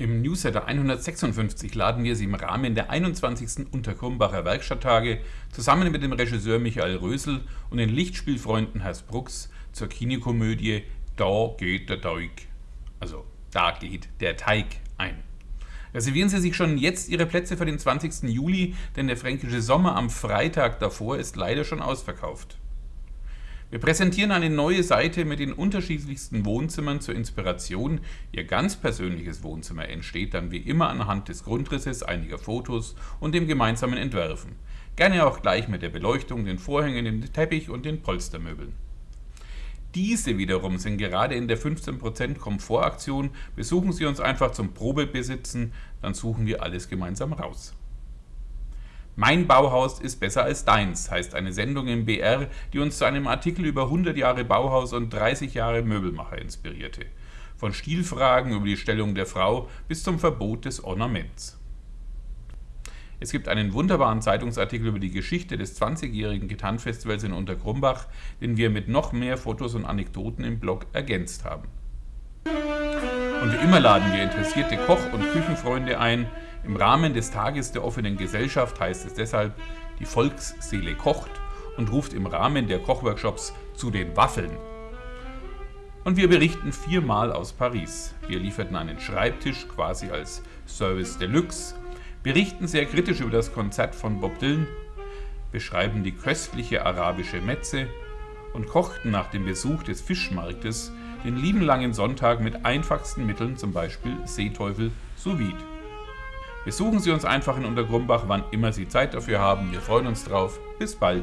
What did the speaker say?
Im Newsletter 156 laden wir Sie im Rahmen der 21. Unterkrumbacher Werkstatttage zusammen mit dem Regisseur Michael Rösel und den Lichtspielfreunden Herr Brooks zur Kinokomödie Da geht der Teig, also Da geht der Teig ein. Reservieren Sie sich schon jetzt Ihre Plätze für den 20. Juli, denn der fränkische Sommer am Freitag davor ist leider schon ausverkauft. Wir präsentieren eine neue Seite mit den unterschiedlichsten Wohnzimmern zur Inspiration. Ihr ganz persönliches Wohnzimmer entsteht dann wie immer anhand des Grundrisses, einiger Fotos und dem gemeinsamen Entwerfen. Gerne auch gleich mit der Beleuchtung, den Vorhängen, dem Teppich und den Polstermöbeln. Diese wiederum sind gerade in der 15% Komfortaktion. Besuchen Sie uns einfach zum Probebesitzen, dann suchen wir alles gemeinsam raus. Mein Bauhaus ist besser als deins, heißt eine Sendung im BR, die uns zu einem Artikel über 100 Jahre Bauhaus und 30 Jahre Möbelmacher inspirierte. Von Stilfragen über die Stellung der Frau bis zum Verbot des Ornaments. Es gibt einen wunderbaren Zeitungsartikel über die Geschichte des 20-jährigen Gitarrenfestivals in Unterkrumbach, den wir mit noch mehr Fotos und Anekdoten im Blog ergänzt haben. Und wie immer laden wir interessierte Koch- und Küchenfreunde ein, im Rahmen des Tages der offenen Gesellschaft heißt es deshalb, die Volksseele kocht und ruft im Rahmen der Kochworkshops zu den Waffeln. Und wir berichten viermal aus Paris. Wir lieferten einen Schreibtisch quasi als Service Deluxe, berichten sehr kritisch über das Konzert von Bob Dylan, beschreiben die köstliche arabische Metze und kochten nach dem Besuch des Fischmarktes den lieben langen Sonntag mit einfachsten Mitteln, zum Beispiel Seeteufel sous vide. Besuchen Sie uns einfach in Untergrumbach, wann immer Sie Zeit dafür haben. Wir freuen uns drauf. Bis bald.